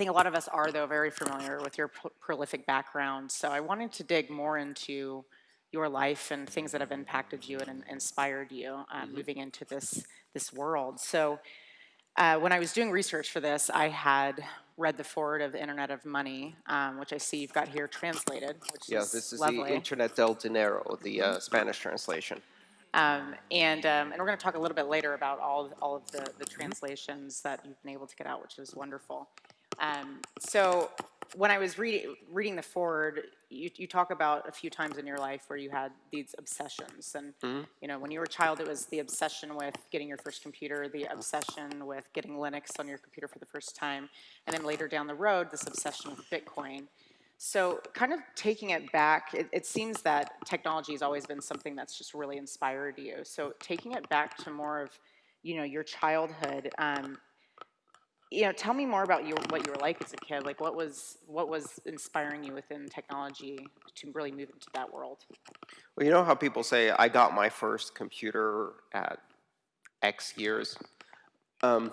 think a lot of us are, though, very familiar with your pro- prolific background. So I wanted to dig more into your life and things that have impacted you and inspired you um, moving into this this world. So uh, when I was doing research for this, I had read the forward of the Internet of Money, um, which I see you've got here translated, which Yeah, is this is lovely. the Internet del Dinero, the uh, Spanish translation. Um, and, um, and we're going to talk a little bit later about all, of- all of the, the translations that you've been able to get out, which is wonderful. Um, so when I was reading, reading the forward, you, you talk about a few times in your life where you had these obsessions. And, you know, when you were a child, it was the obsession with getting your first computer, the obsession with getting Linux on your computer for the first time, and then later down the road, this obsession with Bitcoin. So, kind of taking it back, it, it seems that technology has always been something that's just really inspired you. So, taking it back to more of, you know, your childhood. Um, you know, tell me more about your, what you were like as a kid. Like, what was what was inspiring you within technology to really move into that world? Well, you know how people say, I got my first computer at X years? Um,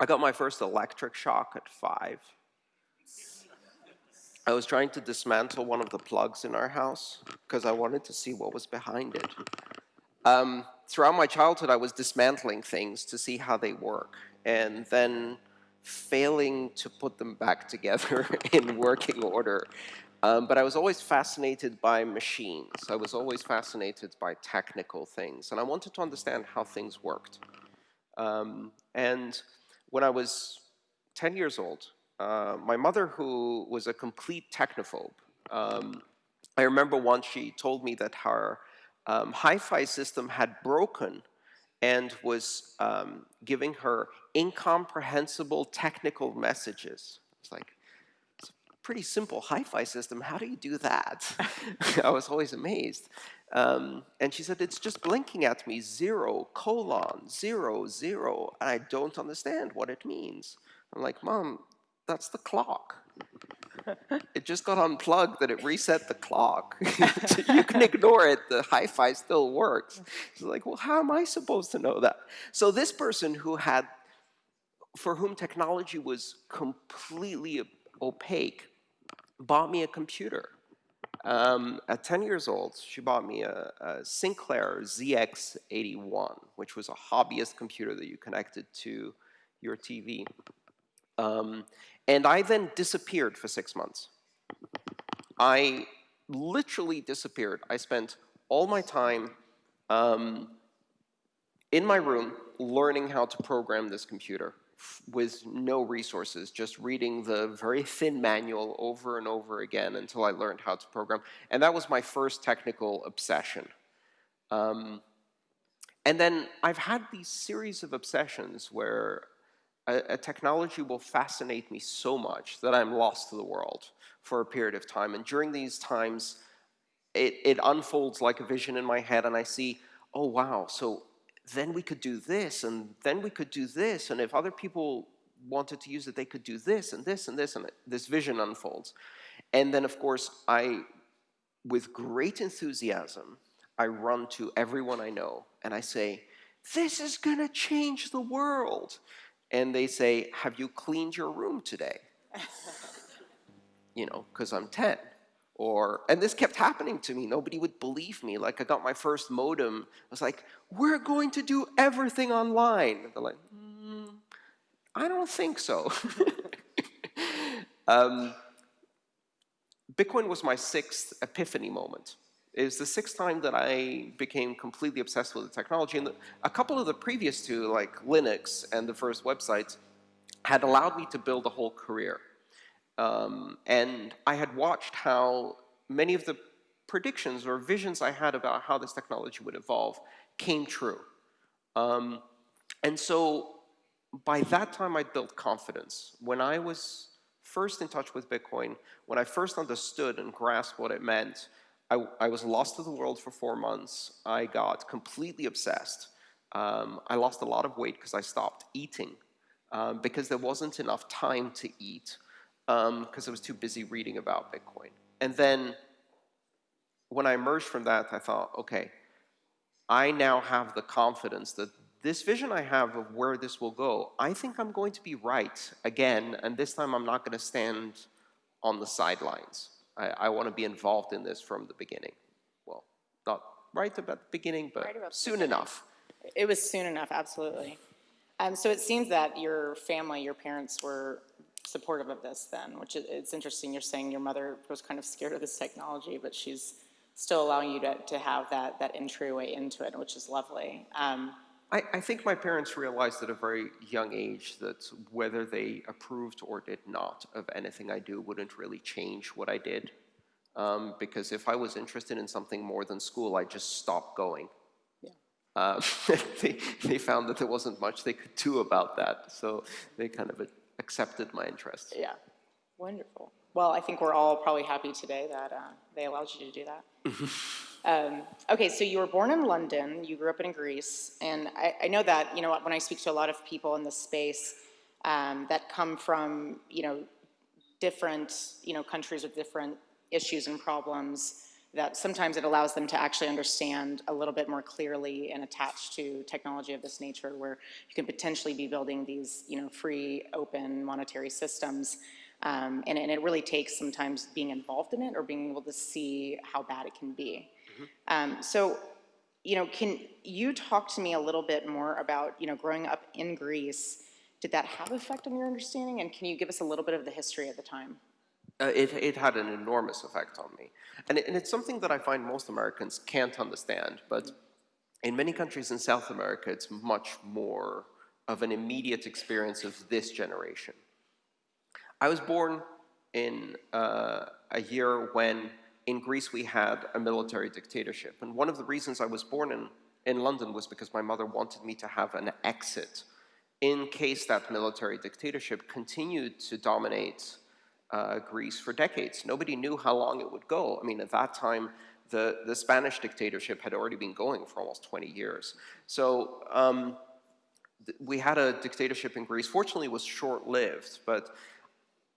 I got my first electric shock at five. I was trying to dismantle one of the plugs in our house because I wanted to see what was behind it. Um, throughout my childhood, I was dismantling things to see how they work and then failing to put them back together in working order. Um, but I was always fascinated by machines. I was always fascinated by technical things, and I wanted to understand how things worked. Um, and when I was 10 years old, uh, my mother, who was a complete technophobe, um, I remember once she told me that her um, hi-fi system had broken and was um, giving her incomprehensible technical messages. It's like, it's a pretty simple hi-fi system. How do you do that? I was always amazed. Um, and she said, it's just blinking at me, zero, colon, zero, zero, and I don't understand what it means. I'm like, Mom, that's the clock. It just got unplugged that it reset the clock. you can ignore it, the hi-fi still works. It's like, well, how am I supposed to know that? So this person who had, for whom technology was completely opaque, bought me a computer. Um, at 10 years old, she bought me a, a Sinclair ZX81, which was a hobbyist computer that you connected to your TV. Um, and I then disappeared for six months. I literally disappeared. I spent all my time um, in my room learning how to program this computer with no resources, just reading the very thin manual over and over again until I learned how to program. And that was my first technical obsession. Um, and then I've had these series of obsessions where a, a technology will fascinate me so much that I'm lost to the world for a period of time. And during these times, it, it unfolds like a vision in my head, and I see, oh, wow, so then we could do this, and then we could do this, and if other people wanted to use it, they could do this, and this, and this, and this vision unfolds. And then, of course, I, with great enthusiasm, I run to everyone I know, and I say, this is gonna change the world. And they say, have you cleaned your room today? you know, because I'm 10. Or, and this kept happening to me. Nobody would believe me. Like, I got my first modem. I was like, we're going to do everything online. They're like, mm, I don't think so. um, Bitcoin was my sixth epiphany moment. It was the sixth time that I became completely obsessed with the technology. And the, a couple of the previous two, like Linux and the first websites, had allowed me to build a whole career. Um, and I had watched how many of the predictions or visions I had about how this technology would evolve came true. Um, and so by that time, I'd built confidence. When I was first in touch with Bitcoin, when I first understood and grasped what it meant, I, I was lost to the world for four months. I got completely obsessed. Um, I lost a lot of weight because I stopped eating um, because there wasn't enough time to eat because um, I was too busy reading about Bitcoin. And then when I emerged from that, I thought, okay, I now have the confidence that this vision I have of where this will go, I think I'm going to be right again, and this time I'm not going to stand on the sidelines. I, I want to be involved in this from the beginning. Well, not right about the beginning, but Right soon beginning. enough. It was soon enough, absolutely. Um, so it seems that your family, your parents were supportive of this then, which is, it's interesting. You're saying your mother was kind of scared of this technology, but she's still allowing you to, to have that, that entryway into it, which is lovely. Um, I, I think my parents realized at a very young age that whether they approved or did not of anything I do wouldn't really change what I did. Um, because if I was interested in something more than school, I'd just stop going. Yeah. Um, they, they found that there wasn't much they could do about that, so they kind of accepted my interest. yeah, wonderful. Well, I think we're all probably happy today that uh, they allowed you to do that. Um, Okay, so you were born in London, you grew up in Greece, and I, I know that, you know, when I speak to a lot of people in this space um, that come from, you know, different, you know, countries with different issues and problems, that sometimes it allows them to actually understand a little bit more clearly and attach to technology of this nature, where you can potentially be building these, you know, free, open monetary systems. Um, and, and it really takes sometimes being involved in it or being able to see how bad it can be. Um, so, you know, can you talk to me a little bit more about, you know, growing up in Greece? Did that have effect on your understanding? And can you give us a little bit of the history at the time? Uh, it, it had an enormous effect on me. And, it, and it's something that I find most Americans can't understand, but in many countries in South America, it's much more of an immediate experience of this generation. I was born in uh, a year when in Greece we had a military dictatorship. And one of the reasons I was born in, in London was because my mother wanted me to have an exit in case that military dictatorship continued to dominate uh, Greece for decades. Nobody knew how long it would go. I mean, at that time, the, the Spanish dictatorship had already been going for almost 20 years. So um, we had a dictatorship in Greece. Fortunately, it was short-lived, but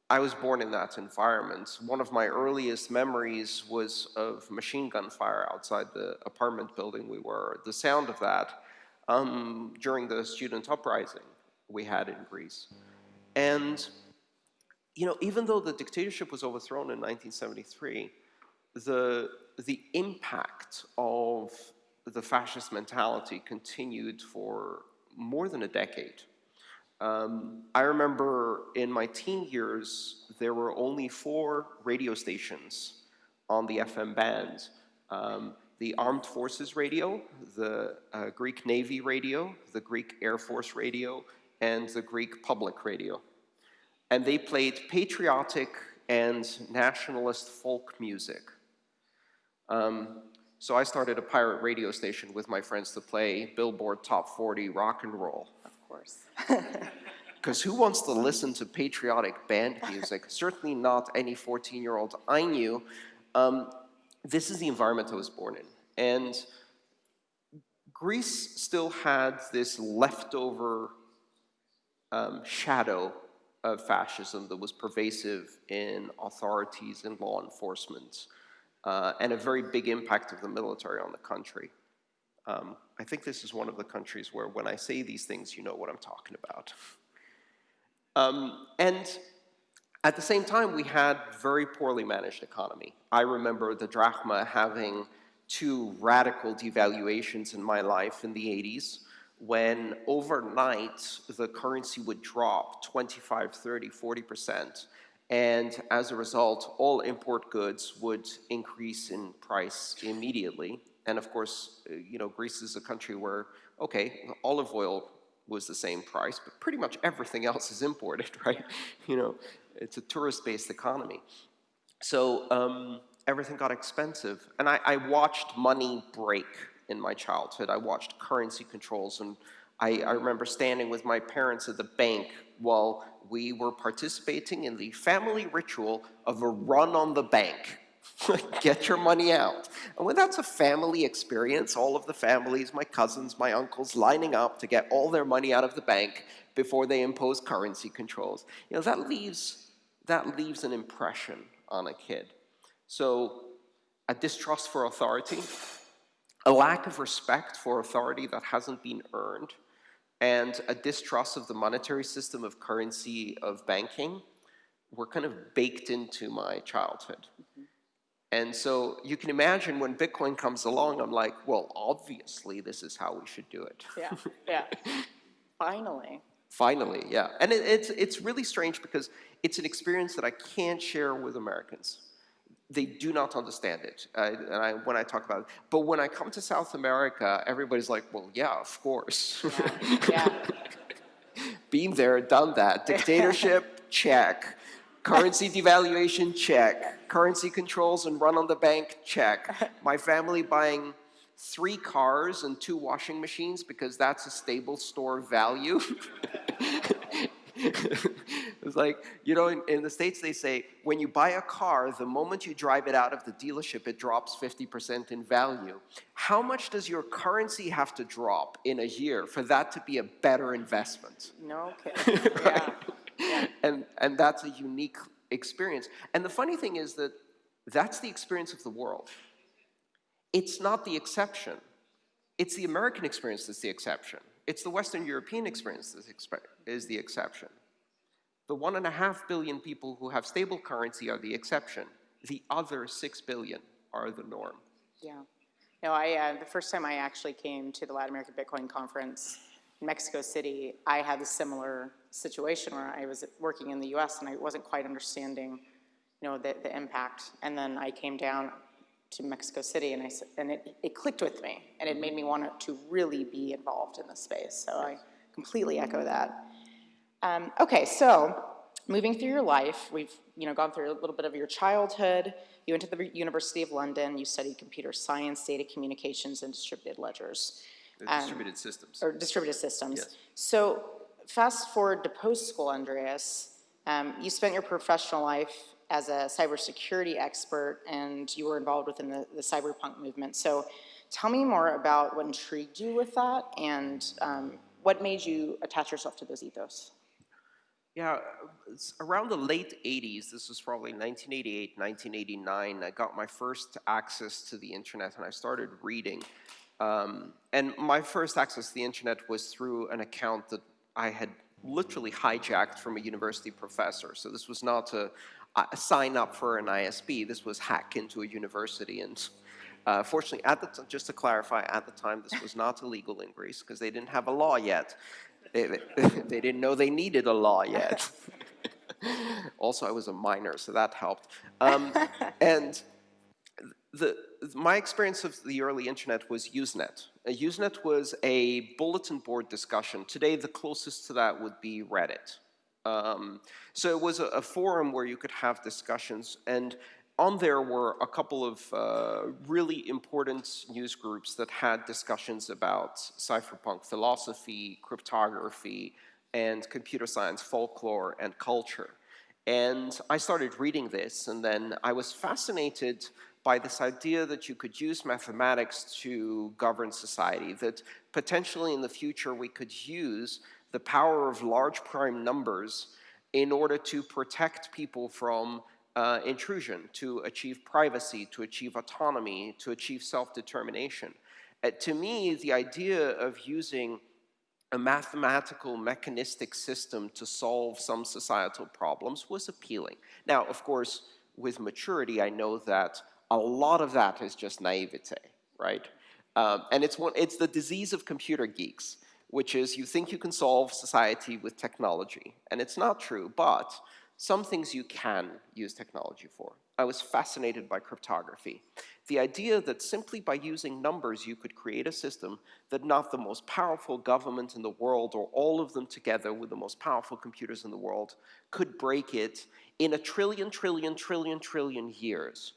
I was born in that environment. One of my earliest memories was of machine gun fire outside the apartment building we were. The sound of that um, during the student uprising we had in Greece. And, you know, even though the dictatorship was overthrown in 1973, the, the impact of the fascist mentality continued for more than a decade. Um, I remember in my teen years, there were only four radio stations on the FM band. Um, the Armed Forces Radio, the uh, Greek Navy Radio, the Greek Air Force Radio, and the Greek Public Radio. And they played patriotic and nationalist folk music. Um, so I started a pirate radio station with my friends to play Billboard Top 40 rock and roll. Course. Because who wants to listen to patriotic band music? Certainly not any 14 year old I knew. Um, this is the environment I was born in. And Greece still had this leftover um, shadow of fascism that was pervasive in authorities and law enforcement, uh, and a very big impact of the military on the country. Um, I think this is one of the countries where when I say these things, you know what I'm talking about. Um, and at the same time, we had very poorly managed economy. I remember the drachma having two radical devaluations in my life in the 80s when overnight the currency would drop 25, 30, 40%. And as a result, all import goods would increase in price immediately. And of course, uh, you know, Greece is a country where, okay, olive oil was the same price, but pretty much everything else is imported, right? You know, it's a tourist-based economy. So um, everything got expensive. And I, I watched money break in my childhood. I watched currency controls, and I, I remember standing with my parents at the bank while we were participating in the family ritual of a run on the bank. Get your money out. And when that's a family experience, all of the families, my cousins, my uncles, lining up to get all their money out of the bank before they impose currency controls, you know, that leaves, that leaves an impression on a kid. So a distrust for authority, a lack of respect for authority that hasn't been earned, and a distrust of the monetary system, of currency, of banking, were kind of baked into my childhood. Mm-hmm. And so you can imagine when Bitcoin comes along, I'm like, well, obviously this is how we should do it. Yeah, yeah. Finally. Finally, yeah. And it, it's, it's really strange because it's an experience that I can't share with Americans. They do not understand it uh, and I, when I talk about it. But when I come to South America, everybody's like, well, yeah, of course. Yeah. Been there, done that. Dictatorship, check. Currency devaluation, check. Currency controls and run on the bank, check. My family buying three cars and two washing machines because that's a stable store value. it's like, you know, in, in, the States they say, when you buy a car, the moment you drive it out of the dealership, it drops 50% in value. How much does your currency have to drop in a year for that to be a better investment? No kidding, yeah. yeah. And, and that's a unique experience. And the funny thing is that that's the experience of the world. It's not the exception. It's the American experience that's the exception. It's the Western European experience that is the exception. The one and a half billion people who have stable currency are the exception. The other six billion are the norm. Yeah. No, I, uh, the first time I actually came to the Latin American Bitcoin Conference Mexico City, I had a similar situation where I was working in the US and I wasn't quite understanding, you know, the, the impact. And then I came down to Mexico City and, I, and it, it clicked with me and it made me want to really be involved in this space. So I completely echo that. Um, okay, so moving through your life, we've you know gone through a little bit of your childhood. You went to the University of London. You studied computer science, data communications, and distributed ledgers. Um, distributed systems. Or distributed systems. Yes. So fast forward to post school, Andreas. Um, you spent your professional life as a cybersecurity expert and you were involved within the, the cypherpunk movement. So tell me more about what intrigued you with that and um, what made you attach yourself to those ethos? Yeah, around the late 80s, this was probably 1988, 1989, I got my first access to the internet and I started reading. Um, and my first access to the internet was through an account that I had literally hijacked from a university professor. So this was not a, sign up for an ISP. This was hack into a university. And uh, fortunately, at the just to clarify, at the time, this was not illegal in Greece because they didn't have a law yet. They, they didn't know they needed a law yet. also, I was a minor, so that helped. Um, and the, my experience of the early internet was Usenet. Uh, Usenet was a bulletin board discussion. Today, the closest to that would be Reddit. Um, so it was a, a, forum where you could have discussions, and on there were a couple of uh, really important news groups that had discussions about cypherpunk philosophy, cryptography, and computer science folklore and culture. And I started reading this, and then I was fascinated by this idea that you could use mathematics to govern society, that potentially in the future we could use the power of large prime numbers in order to protect people from uh, intrusion, to achieve privacy, to achieve autonomy, to achieve self-determination. Uh, to me, the idea of using a mathematical mechanistic system to solve some societal problems was appealing. Now, of course, with maturity, I know that a lot of that is just naivete, right? Um, and it's, one, it's the disease of computer geeks which is you think you can solve society with technology. And it's not true, but some things you can use technology for. I was fascinated by cryptography. The idea that simply by using numbers you could create a system that not the most powerful government in the world or all of them together with the most powerful computers in the world could break it in a trillion, trillion, trillion, trillion years.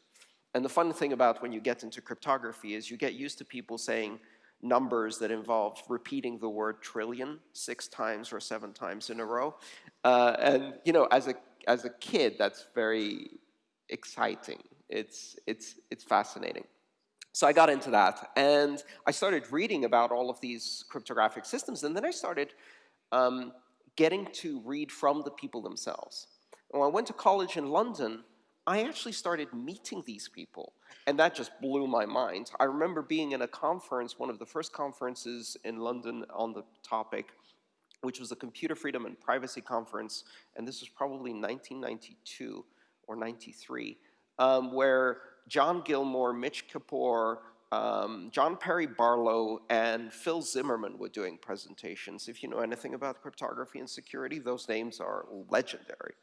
And the fun thing about when you get into cryptography is you get used to people saying, numbers that involve repeating the word trillion six times or seven times in a row. Uh, and you know, as a, as a kid, that's very exciting. It's, it's, it's fascinating. So I got into that, and I started reading about all of these cryptographic systems, and then I started um, getting to read from the people themselves. when I went to college in London, I actually started meeting these people, and that just blew my mind. I remember being in a conference, one of the first conferences in London on the topic, which was the Computer Freedom and Privacy Conference, and this was probably 1992 or 93, um, where John Gilmore, Mitch Kapor, um, John Perry Barlow, and Phil Zimmermann were doing presentations. If you know anything about cryptography and security, those names are legendary.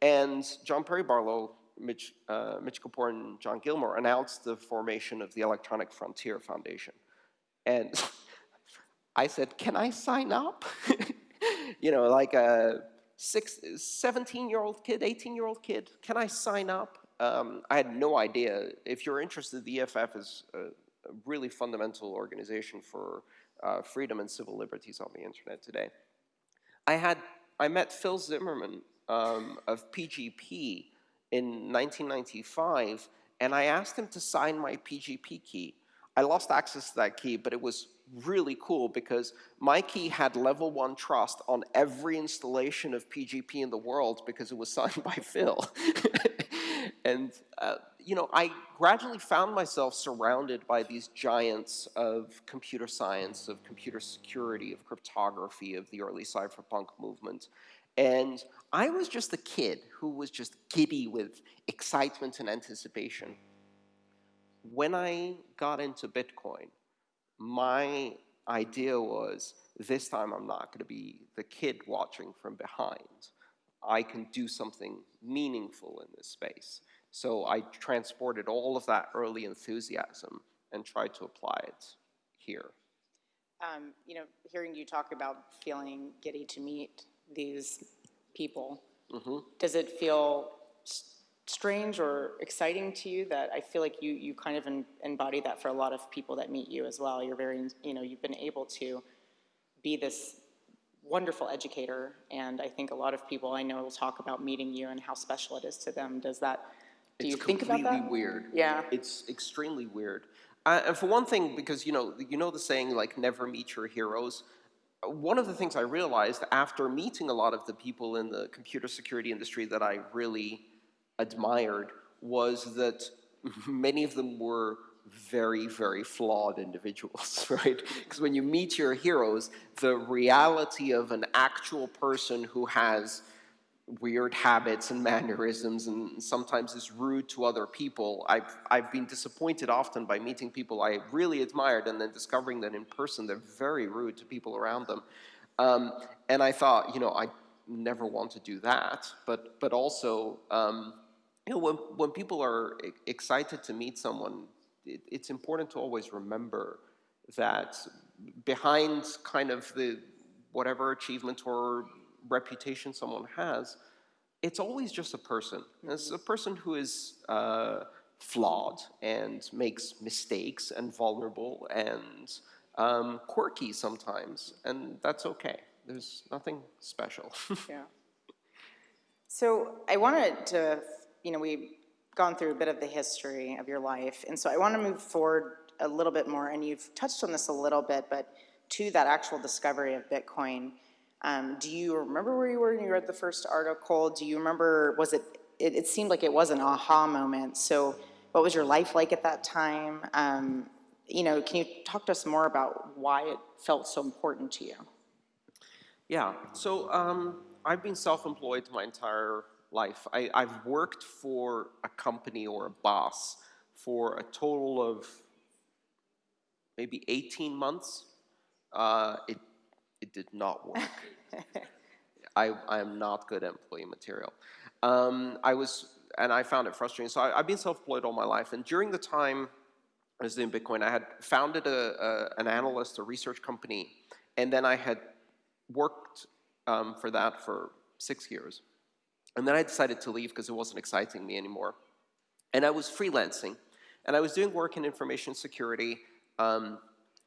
And John Perry Barlow, Mitch, uh, Mitch Kapor, and John Gilmore announced the formation of the Electronic Frontier Foundation. And I said, can I sign up? you know, like a six, 17-year-old kid, 18-year-old kid, can I sign up? Um, I had no idea. If you're interested, the EFF is a, a really fundamental organization for uh, freedom and civil liberties on the internet today. I had, I met Phil Zimmermann um, of PGP in 1995, and I asked him to sign my PGP key. I lost access to that key, but it was really cool because my key had level one trust on every installation of PGP in the world because it was signed by Phil. and, uh, you know, I gradually found myself surrounded by these giants of computer science, of computer security, of cryptography, of the early cypherpunk movement. And I was just a kid who was just giddy with excitement and anticipation. When I got into Bitcoin, my idea was this time I'm not going to be the kid watching from behind. I can do something meaningful in this space. So I transported all of that early enthusiasm and tried to apply it here. Um, you know, hearing you talk about feeling giddy to meet these people, does it feel s- strange or exciting to you that I feel like you, you kind of en- embody that for a lot of people that meet you as well? You're very, you know, you've been able to be this wonderful educator, and I think a lot of people I know will talk about meeting you and how special it is to them. Does that, do you think about that? completely weird. Yeah. It's extremely weird. Uh, and for one thing, because you know, you know the saying like never meet your heroes. One of the things I realized after meeting a lot of the people in the computer security industry that I really admired was that many of them were very, very flawed individuals, right? Because when you meet your heroes, the reality of an actual person who has weird habits and mannerisms and sometimes is rude to other people. I've, I've been disappointed often by meeting people I really admired and then discovering that in person they're very rude to people around them. Um, and I thought, you know, I never want to do that. But, but also, um, you know, when, when people are excited to meet someone, it, it's important to always remember that behind kind of the whatever achievement or reputation someone has, it's always just a person. It's a person who is uh, flawed and makes mistakes and vulnerable and um, quirky sometimes, and that's okay. There's nothing special. Yeah. So I wanted to, you know, we've gone through a bit of the history of your life, and so I want to move forward a little bit more, and you've touched on this a little bit, but to that actual discovery of Bitcoin. Um, do you remember where you were when you read the first article? Do you remember, was it, it, it seemed like it was an aha moment, so what was your life like at that time? Um, you know, can you talk to us more about why it felt so important to you? Yeah, so um, I've been self-employed my entire life. I, I've worked for a company or a boss for a total of maybe 18 months. Uh, it, it did not work. I, I am not good employee material. Um, I was, and I found it frustrating. So I, I've been self-employed all my life, and during the time I was doing Bitcoin, I had founded a, a, an analyst, a research company, and then I had worked um, for that for six years. And then I decided to leave because it wasn't exciting me anymore. And I was freelancing, and I was doing work in information security, um,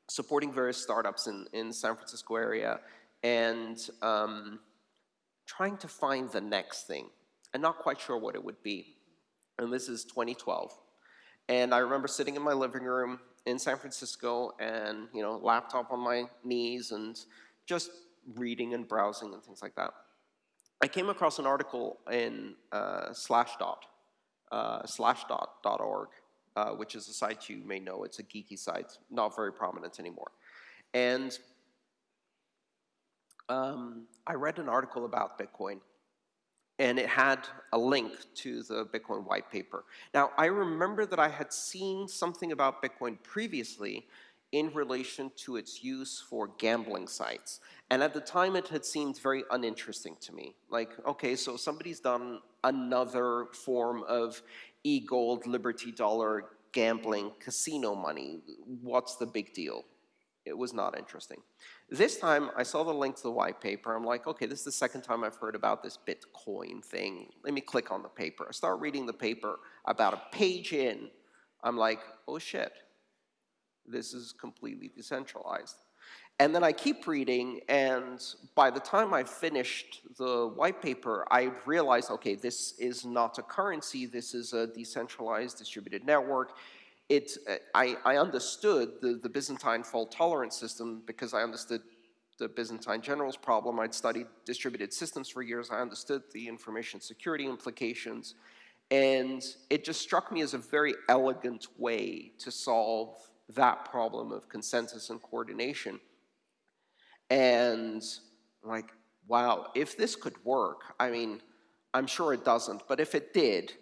supporting various startups in, in San Francisco area, and um, trying to find the next thing, and not quite sure what it would be. And this is 2012. And I remember sitting in my living room in San Francisco and, you know, laptop on my knees and just reading and browsing and things like that. I came across an article in uh, slash dot Slashdot, uh, slashdot.org, uh, which is a site you may know. It's a geeky site, not very prominent anymore. And um, I read an article about Bitcoin, and it had a link to the Bitcoin white paper. Now, I remember that I had seen something about Bitcoin previously in relation to its use for gambling sites. And at the time, it had seemed very uninteresting to me. Like, okay, so somebody's done another form of e-gold, Liberty Dollar gambling casino money. What's the big deal? It was not interesting. This time, I saw the link to the white paper. I'm like, okay, this is the second time I've heard about this Bitcoin thing. Let me click on the paper. I start reading the paper. About a page in, I'm like, oh shit, this is completely decentralized. And then I keep reading, and by the time I finished the white paper, I realized, okay, this is not a currency, this is a decentralized distributed network. It, I, I understood the, the Byzantine fault tolerance system because I understood the Byzantine generals problem. I'd studied distributed systems for years. I understood the information security implications. And it just struck me as a very elegant way to solve that problem of consensus and coordination. And like, wow, if this could work, I mean, I'm sure it doesn't, but if it did,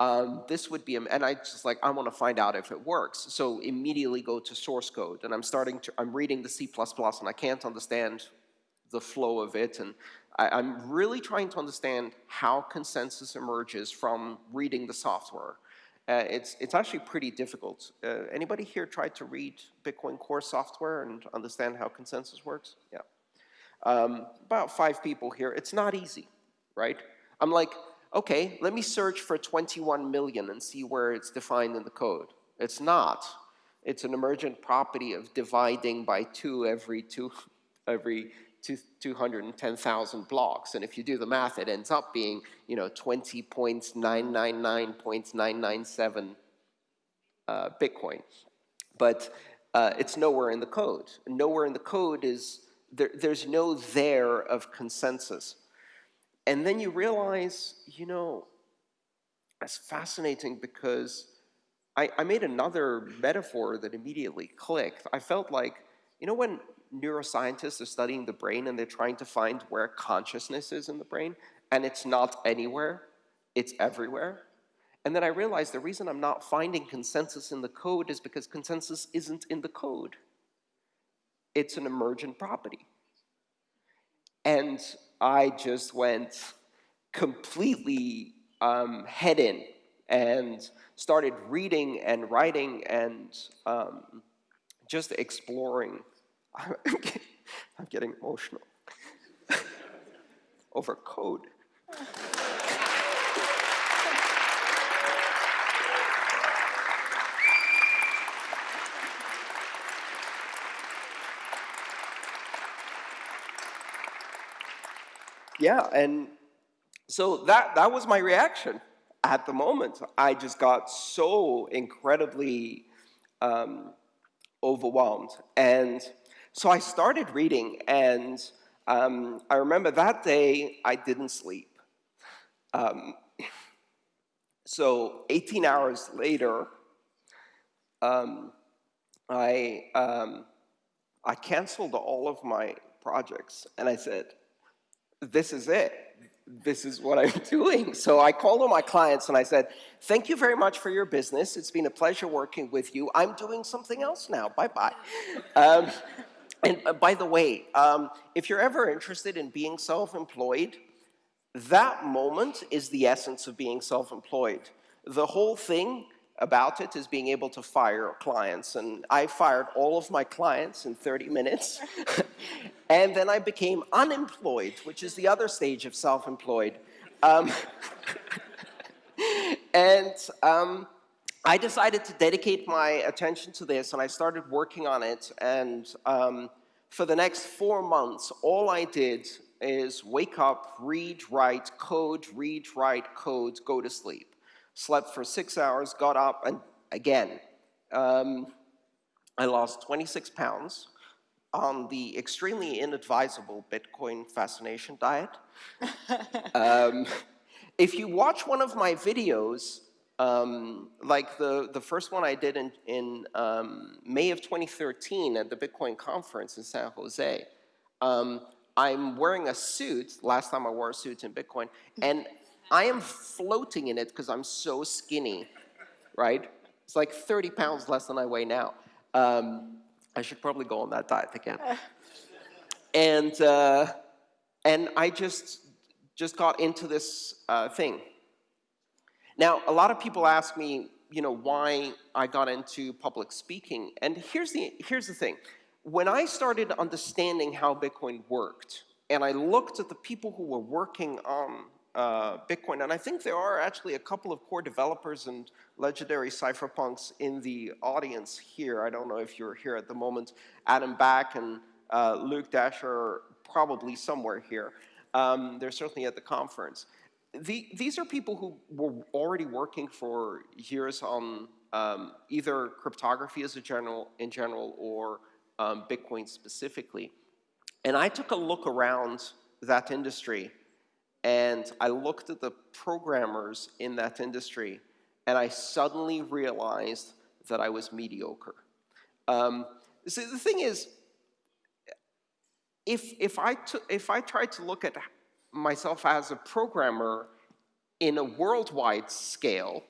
um, this would be, and I just like, I want to find out if it works. So immediately go to source code, and I'm starting to, I'm reading the C++, and I can't understand the flow of it, and I, am really trying to understand how consensus emerges from reading the software. Uh, it's, it's actually pretty difficult. Uh, anybody here tried to read Bitcoin Core software and understand how consensus works? Yeah. Um, about five people here. It's not easy, right? I'm like, okay, let me search for 21 million and see where it's defined in the code. It's not. It's an emergent property of dividing by two every two, every 210,000 blocks. And if you do the math, it ends up being, you know, 20.999.997 uh, Bitcoin. But uh, it's nowhere in the code. Nowhere in the code is, there, there's no there of consensus. And then you realize, you know, it's fascinating because I, I made another metaphor that immediately clicked. I felt like, you know when neuroscientists are studying the brain and they're trying to find where consciousness is in the brain, and it's not anywhere, it's everywhere. And then I realized the reason I'm not finding consensus in the code is because consensus isn't in the code. It's an emergent property. And I just went completely um, head in and started reading and writing and um, just exploring I'm getting, I'm getting emotional over code. yeah, and so that, that was my reaction at the moment. I just got so incredibly um, overwhelmed. And so I started reading, and um, I remember that day I didn't sleep. Um, so 18 hours later, um, I, um, I canceled all of my projects, and I said, this is it. This is what I'm doing. So I called all my clients and I said, thank you very much for your business. It's been a pleasure working with you. I'm doing something else now. Bye-bye. And uh, by the way, um, if you're ever interested in being self-employed, that moment is the essence of being self-employed. The whole thing about it is being able to fire clients. And I fired all of my clients in 30 minutes. and then I became unemployed, which is the other stage of self-employed. Um, and um, I decided to dedicate my attention to this, and I started working on it. And um, for the next four months, all I did is wake up, read, write, code, read, write, code, go to sleep. Slept for six hours, got up, and again, um, I lost 26 pounds on the extremely inadvisable Bitcoin fascination diet. um, if you watch one of my videos, um, like the, the first one I did in, in um, May of 2013 at the Bitcoin conference in San Jose, um, I'm wearing a suit. Last time I wore a suit in Bitcoin, and I am floating in it because I'm so skinny, right? It's like 30 pounds less than I weigh now. Um, I should probably go on that diet again. and uh, and I just just got into this uh, thing. Now, a lot of people ask me, you know, why I got into public speaking, and here's the here's the thing. When I started understanding how Bitcoin worked, and I looked at the people who were working on uh, Bitcoin, and I think there are actually a couple of core developers and legendary cypherpunks in the audience here. I don't know if you're here at the moment. Adam Back and uh, Luke Dashjr are probably somewhere here. Um, they're certainly at the conference. The, these are people who were already working for years on um, either cryptography as a general, in general or um, Bitcoin specifically. And I took a look around that industry and I looked at the programmers in that industry and I suddenly realized that I was mediocre. Um, see, the thing is, if, if, I if I tried to look at myself as a programmer in a worldwide scale,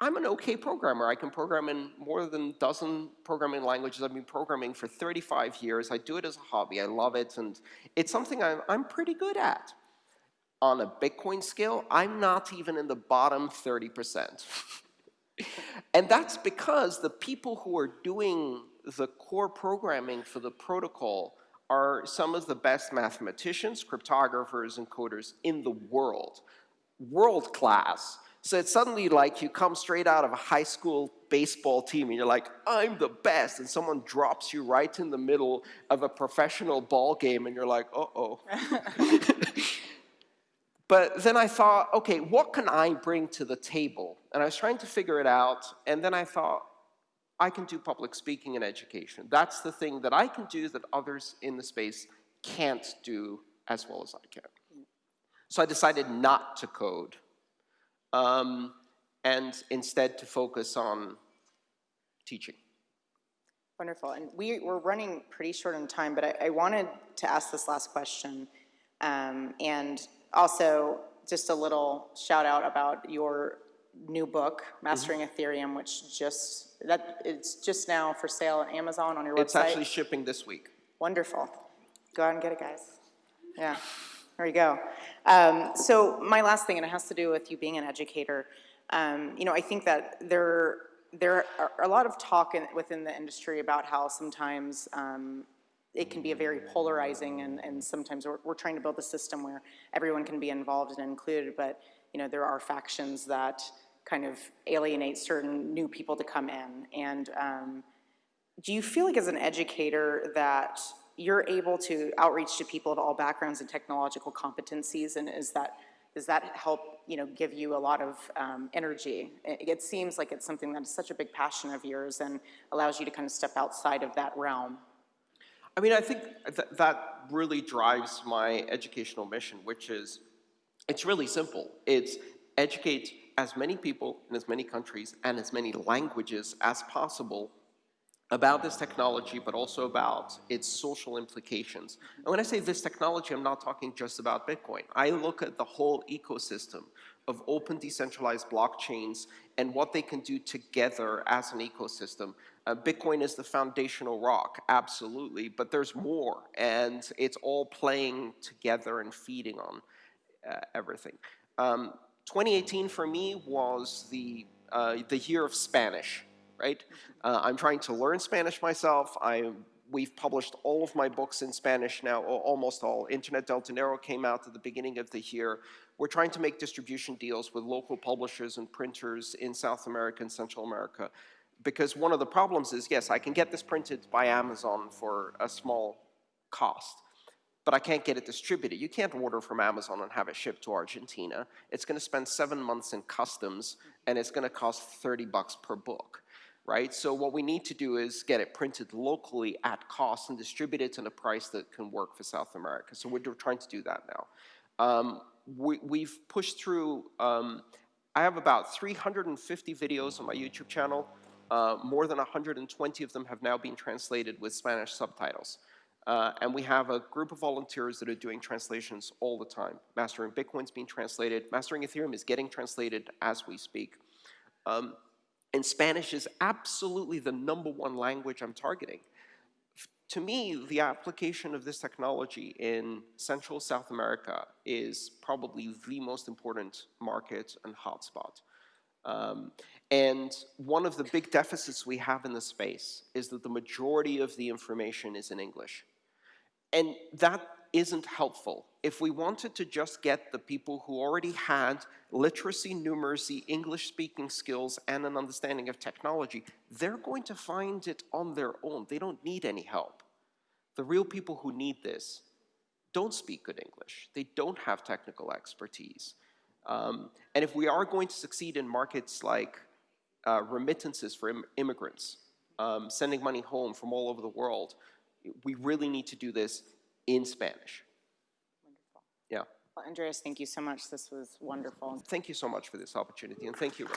I'm an okay programmer. I can program in more than a dozen programming languages. I've been programming for 35 years. I do it as a hobby. I love it, and it's something I'm, I'm pretty good at. On a Bitcoin scale, I'm not even in the bottom 30%. and that's because the people who are doing the core programming for the protocol are some of the best mathematicians, cryptographers, and coders in the world. World class. So it's suddenly like you come straight out of a high school baseball team and you're like, I'm the best. And someone drops you right in the middle of a professional ball game and you're like, uh-oh. but then I thought, okay, what can I bring to the table? And I was trying to figure it out. And then I thought, I can do public speaking and education. That's the thing that I can do that others in the space can't do as well as I can. So I decided not to code um, and instead to focus on teaching. Wonderful. And we, we're running pretty short on time, but I, I wanted to ask this last question. Um, and also, just a little shout out about your new book, Mastering mm -hmm. Ethereum, which just that it's just now for sale on Amazon on your it's website. It's actually shipping this week. Wonderful. Go out and get it, guys. Yeah. There you go. Um, so my last thing, and it has to do with you being an educator. Um, you know, I think that there there are a lot of talk in, within the industry about how sometimes um, it can be a very polarizing, and, and sometimes we're, we're trying to build a system where everyone can be involved and included, but you know, there are factions that kind of alienate certain new people to come in. And um, do you feel like as an educator that you're able to outreach to people of all backgrounds and technological competencies, and is that does that help you know give you a lot of um, energy? It, it, seems like it's something that is such a big passion of yours and allows you to kind of step outside of that realm. I mean, I think th that really drives my educational mission, which is it's really simple. It's educate as many people in as many countries and as many languages as possible about this technology, but also about its social implications. And when I say this technology, I'm not talking just about Bitcoin. I look at the whole ecosystem of open decentralized blockchains and what they can do together as an ecosystem. Uh, Bitcoin is the foundational rock, absolutely, but there's more, and it's all playing together and feeding on uh, everything. Um, 2018 for me was the, uh, the year of Spanish, right? Uh, I'm trying to learn Spanish myself. I, we've published all of my books in Spanish now, almost all. Internet del Dinero came out at the beginning of the year. We're trying to make distribution deals with local publishers and printers in South America and Central America. Because one of the problems is, yes, I can get this printed by Amazon for a small cost but I can't get it distributed. You can't order from Amazon and have it shipped to Argentina. It's going to spend seven months in customs, and it's going to cost 30 bucks per book, right? So what we need to do is get it printed locally at cost and distribute it at a price that can work for South America. So we're trying to do that now. Um, we, have pushed through, um, I have about 350 videos on my YouTube channel. Uh, more than 120 of them have now been translated with Spanish subtitles. Uh, and we have a group of volunteers that are doing translations all the time. Mastering Bitcoin's being translated. Mastering Ethereum is getting translated as we speak. Um, and Spanish is absolutely the number one language I'm targeting. To me, the application of this technology in Central South America is probably the most important market and hotspot. Um, and one of the big deficits we have in the space is that the majority of the information is in English. And that isn't helpful. If we wanted to just get the people who already had literacy, numeracy, English-speaking skills, and an understanding of technology, they're going to find it on their own. They don't need any help. The real people who need this don't speak good English. They don't have technical expertise. Um, and if we are going to succeed in markets like uh, remittances for Im- immigrants, um, sending money home from all over the world, we really need to do this in Spanish. Wonderful. Yeah. Well, Andreas, thank you so much. This was wonderful. Thank you so much for this opportunity, and thank you. Rob.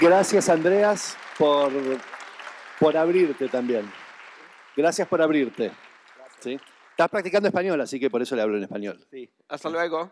Gracias, Andreas, por, por abrirte también. Gracias por abrirte. ¿sí? Estás practicando español, así que por eso le hablo en español. Sí. Hasta luego.